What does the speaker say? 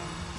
Yeah.